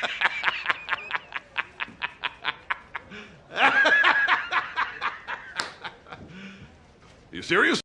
you serious?